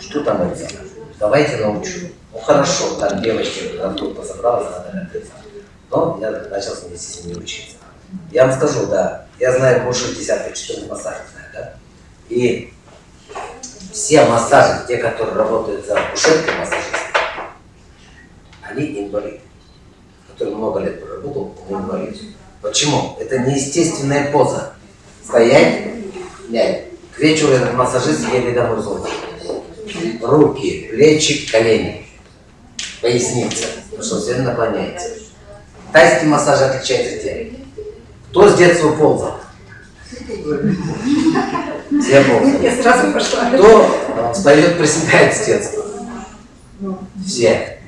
Что там это? Давайте научу. Ну хорошо, там девочки, группа собралась, надо это. Но я начал вместе с ними учиться. Я вам скажу, да, я знаю больше десятка, 14 массажей знаю, да? И все массажи, те, которые работают за кушеткой массажиста, они инвалиды. Который много лет проработал, он инвалид. Почему? Это неестественная поза. Стоять, лять. К вечеру этот массажист еле домой золото. Руки, плечи, колени, поясница. Потому что все наклоняется. Тайский массаж отличается тем. Кто с детства ползал? Все ползали. Я сразу пошла. Кто встает, приседает с детства? Все.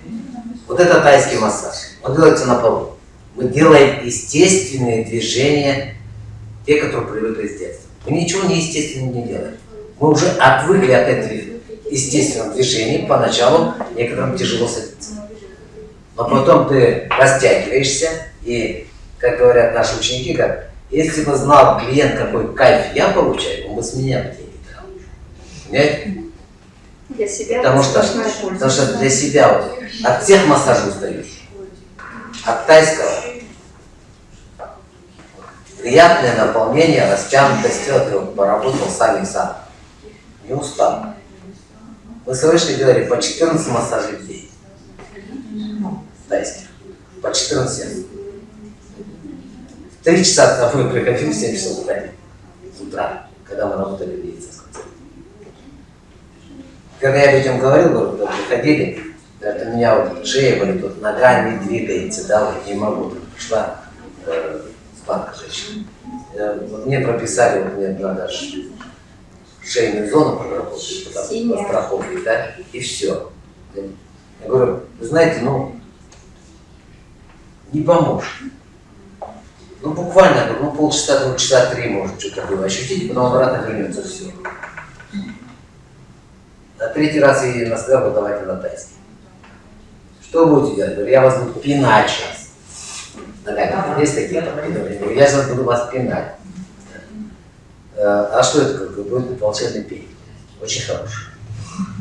Вот это тайский массаж. Он делается на полу. Мы делаем естественные движения, те, которые привыкли с детства. Мы ничего неестественного не делаем. Мы уже отвыкли от этого естественного движения. Поначалу некоторым тяжело садиться. Но потом ты растягиваешься, и, как говорят наши ученики, как, если бы знал клиент, какой кайф я получаю, он бы с меня деньги брал. Понимаете? Для себя Потому что, потому что для себя вот, от всех массажей устаешь. От тайского приятное наполнение, растянутость тела, ты вот поработал сами сам. Не устал. Мы слышали, делали по 14 массажей в день. Тайских. По 14 раз. В 3 часа мы приходили, в 7 часов. С утра, когда мы работали в медицинском центре. Когда я об этом говорил, говорю, когда приходили, это у меня вот шея болит, вот нога не двигается, да, вот не могу. Пришла э, банка женщина. Вот мне прописали, вот мне надо шейную зону проработать, потому по страховке, да, и все. Я говорю, вы знаете, ну, не поможет. Ну, буквально, ну, полчаса, ну, часа три, может, что-то было ощутить, потом обратно вернется все. На третий раз я ей вот давайте на тайский. Что будете делать? Я вас буду пинать сейчас. Есть такие подпинывания? Я сейчас буду вас пинать. Э, А что это? Бы будет волшебный пень. Очень хороший.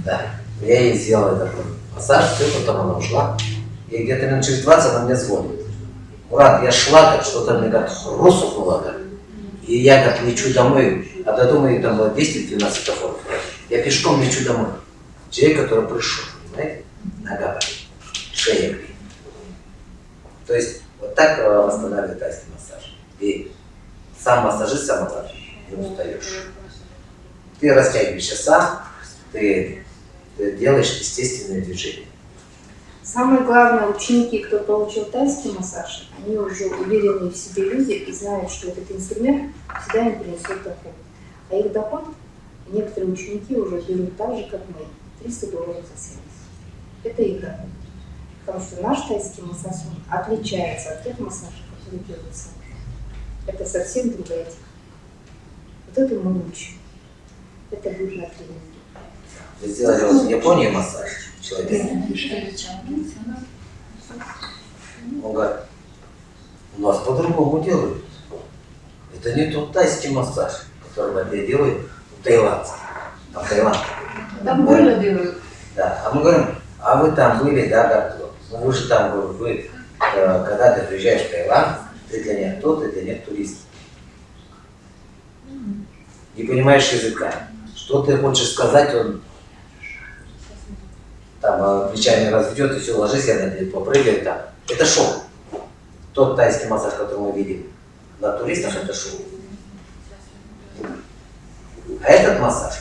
Да. Я ей сделал этот массаж, все, потом она ушла. И где-то минут через 20 она мне звонит. Мурат, я шла, как что-то мне как хрустнуло, как. И я как лечу домой, а до дома там было 10-12 светофоров. Я пешком лечу домой. Человек, который пришел, понимаете? Нога болит, шея болит. То есть вот так э, восстанавливает тайский массаж. И сам массажист сам массаж, не устаешь. Ты растягиваешься сам, ты, ты делаешь естественные движения. Самое главное, ученики, кто получил тайский массаж, они уже уверенные в себе люди и знают, что этот инструмент всегда им принесет доход. А их доход некоторые ученики уже берут так же, как мы, 300 долларов за сеанс. Это их доход. Потому что наш тайский массаж отличается от тех массажей, которые делают сами. Это совсем другая техника. Вот это мы учим. Это будет на тренинге. Вы сделали вот в Японии массаж человека. Он говорит, у нас по-другому делают. Это не тот тайский массаж, который я делаю у таиландцев. Там Таиланд. Там больно делают. Да. А мы говорим, а вы там были, да, как вы же там, говорю, вы, э, когда ты приезжаешь в Таиланд, ты для них кто, ты для них турист. Не понимаешь языка. Что ты хочешь сказать, он там э, плечами разведет и все, ложись, я на тебя попрыгаю там. Это шоу. Тот тайский массаж, который мы видим на туристах, это шоу. А этот массаж,